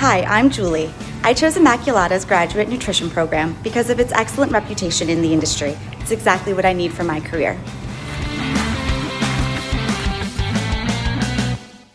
Hi, I'm Julie. I chose Immaculata's graduate nutrition program because of its excellent reputation in the industry. It's exactly what I need for my career.